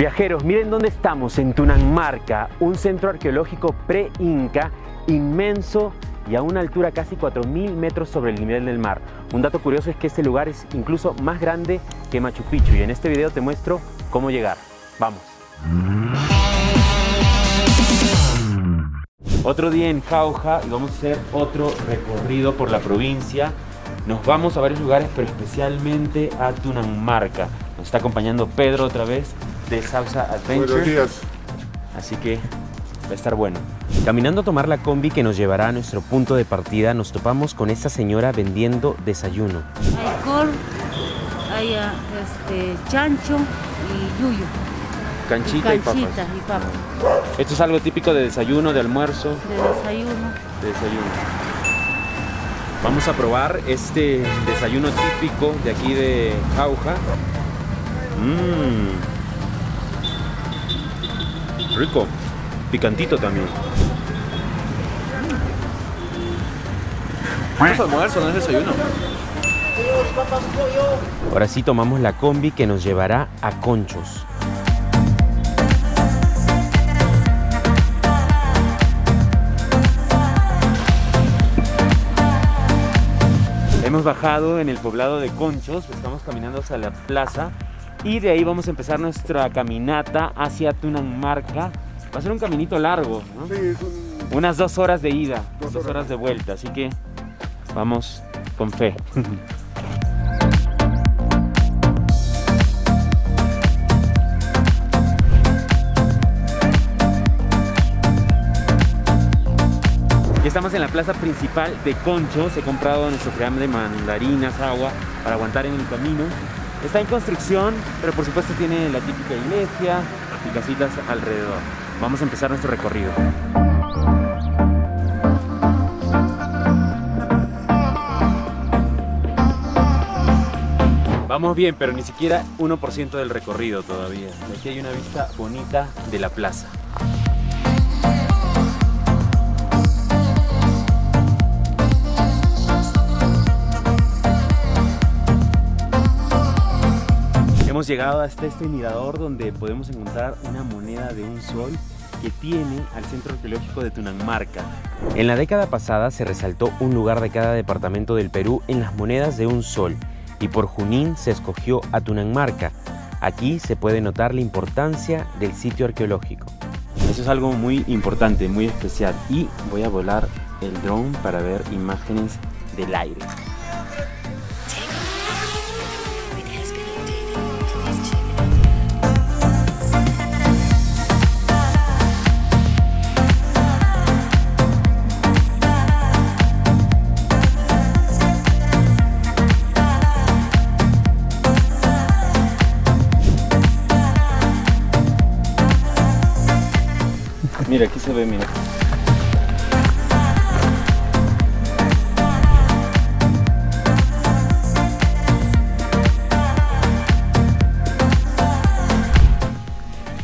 Viajeros, miren dónde estamos, en Tunanmarca, un centro arqueológico pre-inca inmenso y a una altura casi 4.000 metros sobre el nivel del mar. Un dato curioso es que este lugar es incluso más grande que Machu Picchu y en este video te muestro cómo llegar. ¡Vamos! Otro día en Jauja y vamos a hacer otro recorrido por la provincia. Nos vamos a varios lugares, pero especialmente a Tunanmarca. Nos está acompañando Pedro otra vez de Salsa Adventure. Buenos días. Así que va a estar bueno. Caminando a tomar la combi que nos llevará a nuestro punto de partida, nos topamos con esta señora vendiendo desayuno. Hay col, hay ah, este, chancho y yuyo. Canchita y, Canchita papas. y papa. Esto es algo típico de desayuno, de almuerzo, De desayuno. de desayuno. Vamos a probar este desayuno típico de aquí de Jauja. Mmm. Rico. Picantito también. Es almuerzo, no es desayuno. Ahora sí tomamos la combi que nos llevará a Conchos. Hemos bajado en el poblado de Conchos, estamos caminando hacia la plaza y de ahí vamos a empezar nuestra caminata hacia Tunanmarca. Va a ser un caminito largo, ¿no? Sí, es un... Unas dos horas de ida, Dos dos horas. horas de vuelta, así que vamos con fe. Ya estamos en la plaza principal de Conchos. He comprado nuestro cream de mandarinas, agua para aguantar en el camino. Está en construcción, pero por supuesto tiene la típica iglesia y casitas alrededor. Vamos a empezar nuestro recorrido. Vamos bien, pero ni siquiera 1% del recorrido todavía. Aquí hay una vista bonita de la plaza. Llegado hasta este mirador donde podemos encontrar una moneda de un sol que tiene al Centro Arqueológico de Tunanmarca. En la década pasada se resaltó un lugar de cada departamento del Perú en las monedas de un sol y por Junín se escogió a Tunanmarca. Aquí se puede notar la importancia del sitio arqueológico. Eso es algo muy importante, muy especial y voy a volar el drone para ver imágenes del aire. Se ve, mira.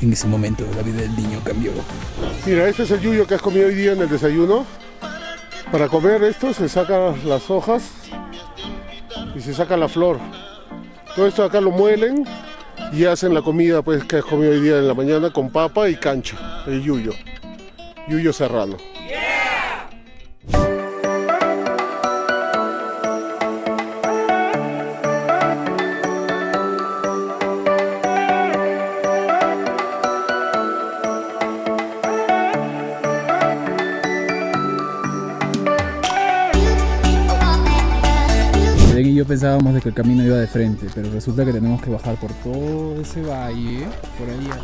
En ese momento la vida del niño cambió. Mira, este es el yuyo que has comido hoy día en el desayuno. Para comer esto se sacan las hojas y se saca la flor. Todo esto acá lo muelen y hacen la comida pues que has comido hoy día en la mañana con papa y cancha, el yuyo. Yuyo serrano. Belén y yo pensábamos de que el camino iba de frente, pero resulta que tenemos que bajar por todo ese valle, por allá,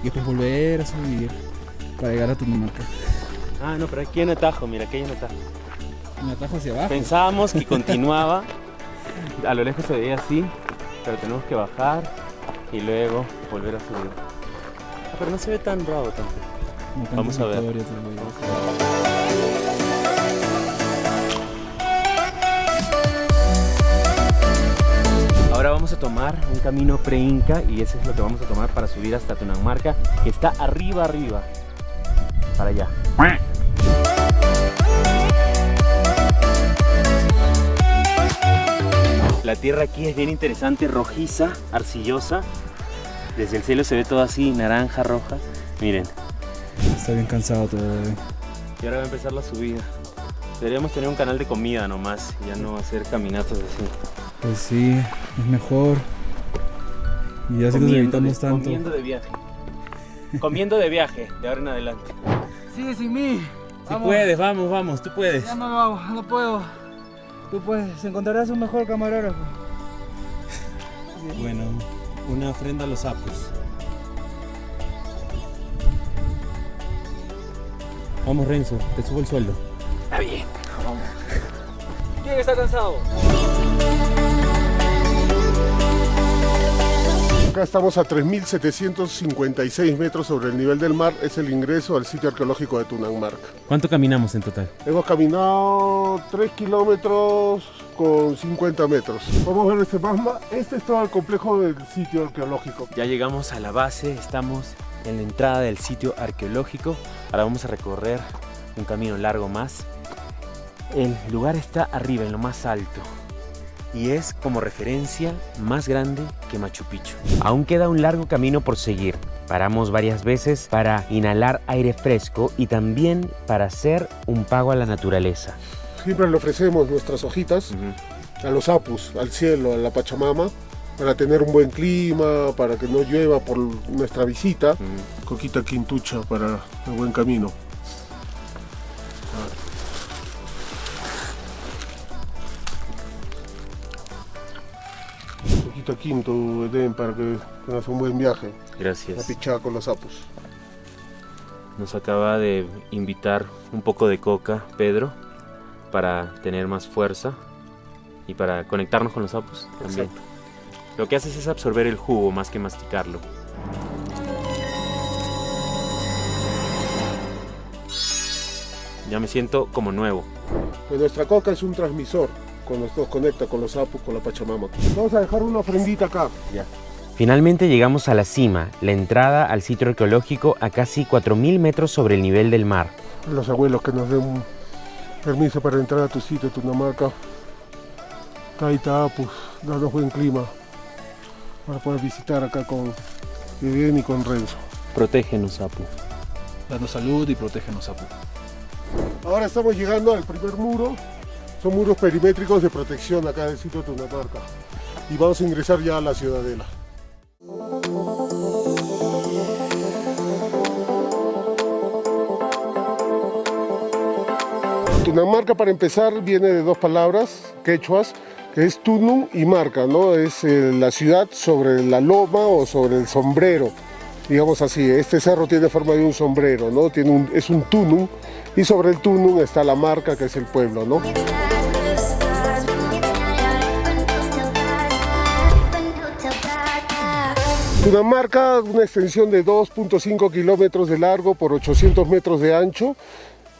y después volver a subir para llegar a Tunamarca. Ah, no, pero aquí hay un atajo, mira, aquí hay un atajo. Un atajo hacia abajo. Pensábamos que continuaba, a lo lejos se veía así, pero tenemos que bajar y luego volver a subir. Ah, pero no se ve tan bravo tampoco. Tantas Vamos a ver. Ahora vamos a tomar un camino pre-inca y ese es lo que vamos a tomar para subir hasta Tunanmarca, que está arriba, arriba. Para allá. La tierra aquí es bien interesante, rojiza, arcillosa. Desde el cielo se ve todo así, naranja, roja. Miren. Está bien cansado bebé. Y ahora va a empezar la subida. Deberíamos tener un canal de comida nomás, ya no hacer caminatas así. Pues sí, es mejor. Y así nos evitamos tanto. Comiendo de viaje. Comiendo de viaje, de ahora en adelante. Sigue sin mí. Si Vamos. puedes, vamos, vamos, tú puedes. Ya no lo hago, no puedo. Tú puedes, encontrarás un mejor camarógrafo. Bueno, una ofrenda a los sapos. Vamos Renzo, te subo el sueldo. Está bien. Vamos. ¿Quién está cansado? Acá estamos a 3.756 metros sobre el nivel del mar. Es el ingreso al sitio arqueológico de Tunangmarca. ¿Cuánto caminamos en total? Hemos caminado 3 kilómetros con 50 metros. Vamos a ver este magma. Este es todo el complejo del sitio arqueológico. Ya llegamos a la base, estamos en la entrada del sitio arqueológico. Ahora vamos a recorrer un camino largo más. El lugar está arriba, en lo más alto. Y es como referencia más grande que Machu Picchu. Aún queda un largo camino por seguir. Paramos varias veces para inhalar aire fresco y también para hacer un pago a la naturaleza. Siempre le ofrecemos nuestras hojitas a los apus, al cielo, a la Pachamama, para tener un buen clima, para que no llueva por nuestra visita. Coquita quintucha para el buen camino. Quinto, Edén, para que tengas un buen viaje. La Gracias. pichada con los apus. Nos acaba de invitar un poco de coca, Pedro, para tener más fuerza y para conectarnos con los sapos también. Exacto. Lo que haces es absorber el jugo más que masticarlo. Ya me siento como nuevo. Pues nuestra coca es un transmisor, con nos nos conecta con los apus, con la Pachamama. Vamos a dejar una ofrendita acá. Finalmente llegamos a la cima, la entrada al sitio arqueológico a casi 4.000 metros sobre el nivel del mar. los abuelos que nos den un permiso para entrar a tu sitio, Tunamarca. Caita Apus, danos buen clima para poder visitar acá con Edén y con Renzo. Protégenos, Apu. Danos salud y protégenos, Apu. Ahora estamos llegando al primer muro. Son muros perimétricos de protección acá del sitio de Tunamarca. Y vamos a ingresar ya a la ciudadela. Tunamarca para empezar viene de dos palabras quechuas, que es tunum y marca, ¿no? Es eh, la ciudad sobre la loma o sobre el sombrero, digamos así. Este cerro tiene forma de un sombrero, ¿no? Tiene un- es un tunum y sobre el tunum está la marca que es el pueblo, ¿no? Tunamarca, una extensión de 2.5 kilómetros de largo por 800 metros de ancho,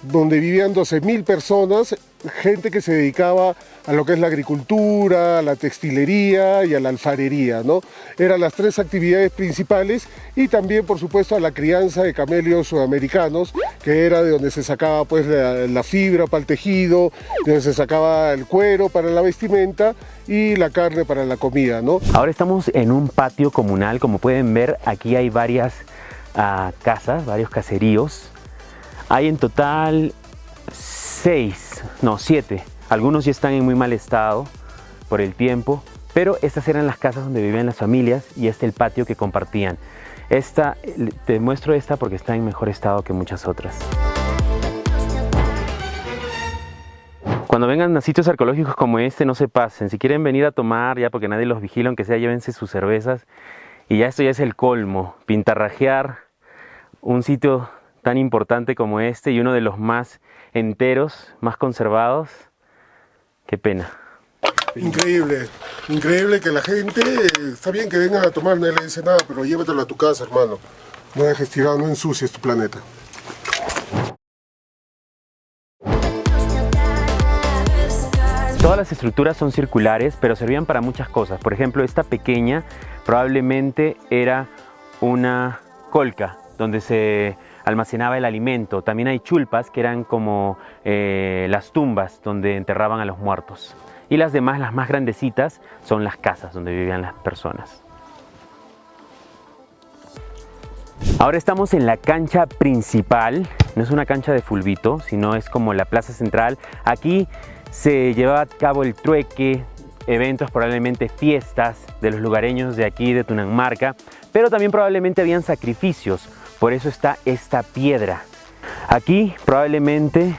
donde vivían 12.000 personas, gente que se dedicaba a lo que es la agricultura, a la textilería y a la alfarería, ¿no? Eran las tres actividades principales y también, por supuesto, a la crianza de camelios sudamericanos, que era de donde se sacaba pues la, fibra para el tejido, de donde se sacaba el cuero para la vestimenta y la carne para la comida. Ahora estamos en un patio comunal, como pueden ver aquí hay varias ah, casas, varios caseríos. Hay en total seis, no siete. Algunos ya están en muy mal estado por el tiempo, pero estas eran las casas donde vivían las familias y este el patio que compartían. Esta, te muestro esta porque está en mejor estado que muchas otras. Cuando vengan a sitios arqueológicos como este, no se pasen. Si quieren venir a tomar, ya porque nadie los vigila, aunque sea, llévense sus cervezas. Y ya esto ya es el colmo. Pintarrajear un sitio tan importante como este y uno de los más enteros, más conservados. Qué pena. Increíble, increíble que la gente, está bien que vengan a tomar, nadie le dice nada, pero llévatelo a tu casa, hermano. No dejes tirado, no ensucies tu planeta. Todas las estructuras son circulares, pero servían para muchas cosas. Por ejemplo, esta pequeña probablemente era una colca donde se almacenaba el alimento. También hay chulpas que eran como eh, las tumbas donde enterraban a los muertos. Y las demás, las más grandecitas, son las casas donde vivían las personas. Ahora estamos en la cancha principal, no es una cancha de fulbito, sino es como la plaza central. Aquí se llevaba a cabo el trueque, eventos, probablemente fiestas de los lugareños de aquí de Tunanmarca, pero también probablemente habían sacrificios, por eso está esta piedra. Aquí probablemente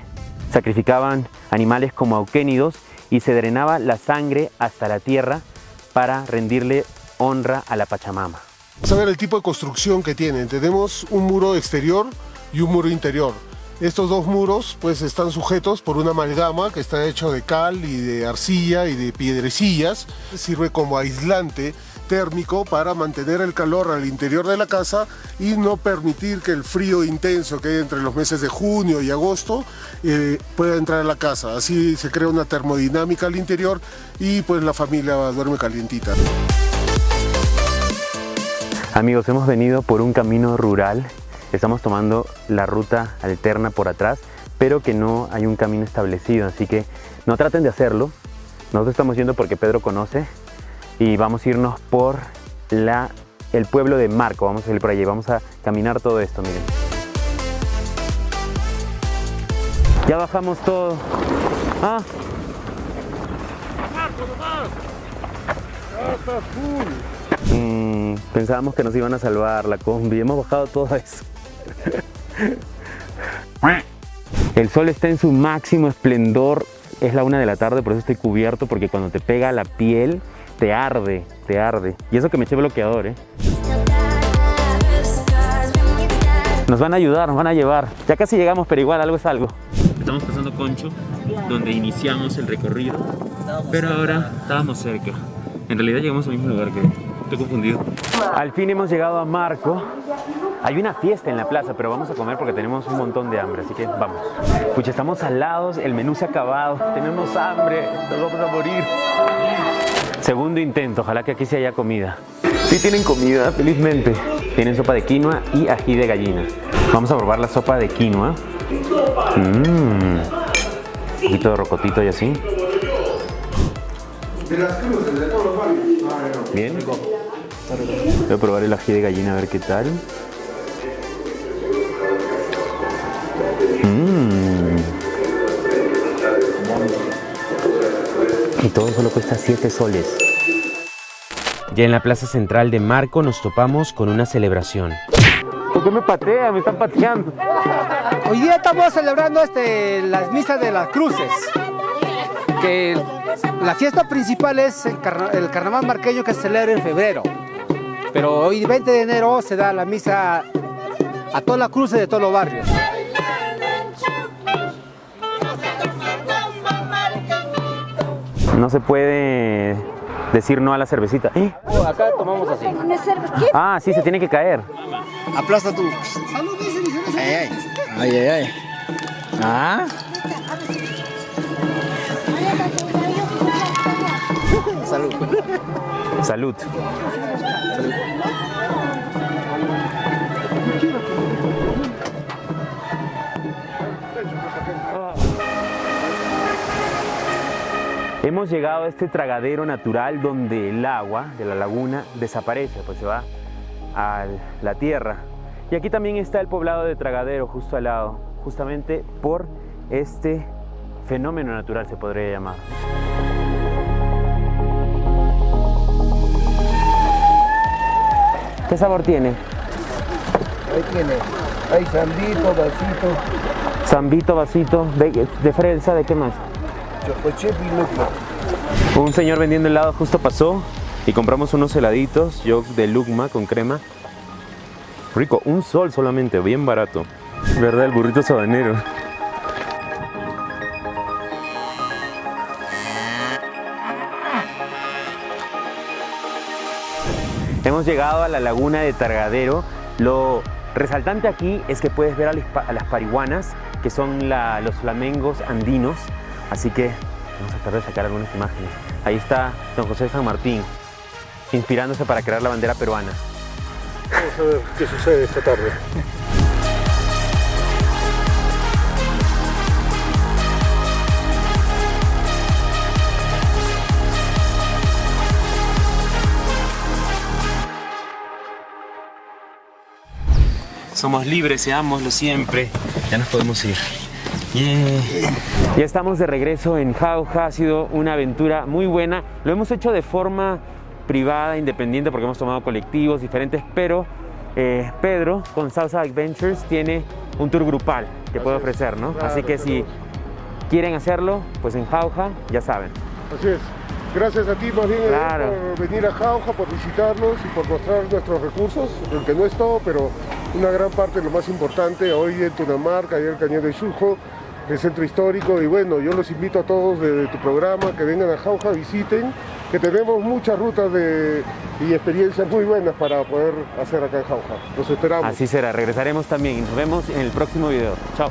sacrificaban animales como auquénidos y se drenaba la sangre hasta la tierra para rendirle honra a la Pachamama. Vamos a ver el tipo de construcción que tienen. Tenemos un muro exterior y un muro interior. Estos dos muros pues están sujetos por una amalgama que está hecho de cal y de arcilla y de piedrecillas. Sirve como aislante térmico para mantener el calor al interior de la casa y no permitir que el frío intenso que hay entre los meses de junio y agosto eh, pueda entrar a la casa. Así se crea una termodinámica al interior y pues la familia duerme calientita. Amigos, hemos venido por un camino rural, estamos tomando la ruta alterna por atrás, pero que no hay un camino establecido, así que no traten de hacerlo. Nosotros estamos yendo porque Pedro conoce y vamos a irnos por la, el pueblo de Marco, vamos a ir por allí, vamos a caminar todo esto, miren. Ya bajamos todo. Ah, Mm, pensábamos que nos iban a salvar la combi, hemos bajado todo eso. El sol está en su máximo esplendor, es la una de la tarde, por eso estoy cubierto, porque cuando te pega la piel, te arde, te arde. Y eso que me eché bloqueador, ¿eh? Nos van a ayudar, nos van a llevar. Ya casi llegamos, pero igual algo es algo. Estamos pasando Concho, donde iniciamos el recorrido, pero ahora estábamos cerca. En realidad llegamos al mismo lugar que estoy confundido. Al fin hemos llegado a Marco. Hay una fiesta en la plaza, pero vamos a comer porque tenemos un montón de hambre, así que vamos. Pucha, estamos salados, el menú se ha acabado, tenemos hambre, nos vamos a morir. Segundo intento, ojalá que aquí sí haya comida. Sí tienen comida, felizmente. Tienen sopa de quinoa y ají de gallina. Vamos a probar la sopa de quinoa. Mmm. Un poquito de rocotito y así. Bien. Voy a probar el ají de gallina a ver qué tal. Mmm. Y todo solo cuesta 7 soles. Ya en la plaza central de Marco nos topamos con una celebración. ¿Por qué me patea? Me están pateando. Hoy día estamos celebrando este, las misas de las cruces. Que la fiesta principal es el, carna- el carnaval marqueño que se celebra en febrero. Pero hoy 20 de enero se da la misa a todas las cruces de todos los barrios. No se puede decir no a la cervecita. ¡Eh! Acá tomamos así. Ah, sí, se tiene que caer. Aplasta tú. Ay, ay. Ay, ay, ay. Ah. Salud. Salud. Hemos llegado a este tragadero natural donde el agua de la laguna desaparece, pues se va a la tierra. Y aquí también está el poblado de Tragadero justo al lado, justamente por este fenómeno natural se podría llamar. ¿Qué sabor tiene? Ahí tiene, hay sandito, vasito, Zambito, vasito, de, de fresa, ¿de qué más? Y. Un señor vendiendo helado justo pasó y compramos unos heladitos, yo de Lugma con crema. Rico, un sol solamente, bien barato. ¿Verdad? El burrito sabanero. Hemos llegado a la laguna de Targadero. Lo resaltante aquí es que puedes ver a las, pa- a las parihuanas, que son la- los flamengos andinos. Así que vamos a tratar de sacar algunas imágenes. Ahí está don José San Martín, inspirándose para crear la bandera peruana. Vamos a ver qué sucede esta tarde. somos libres, seámoslo siempre. Ya nos podemos ir. Yeah. Ya estamos de regreso en Jauja, ha sido una aventura muy buena. Lo hemos hecho de forma privada, independiente, porque hemos tomado colectivos diferentes, pero eh, Pedro con Salsa Adventures tiene un tour grupal que puede Así es. ofrecer, ¿no? Claro, Así que si quieren hacerlo, pues en Jauja, ya saben. Así es. Gracias a ti más bien Claro. por venir a Jauja, por visitarnos y por mostrar nuestros recursos, aunque no es todo, pero una gran parte, lo más importante, hoy en Tunamarca, ayer el Cañón de Chujo, el centro histórico y bueno, yo los invito a todos de, tu programa que vengan a Jauja, visiten, que tenemos muchas rutas de, y experiencias muy buenas para poder hacer acá en Jauja. Los esperamos. Así será, regresaremos también y nos vemos en el próximo video. Chao.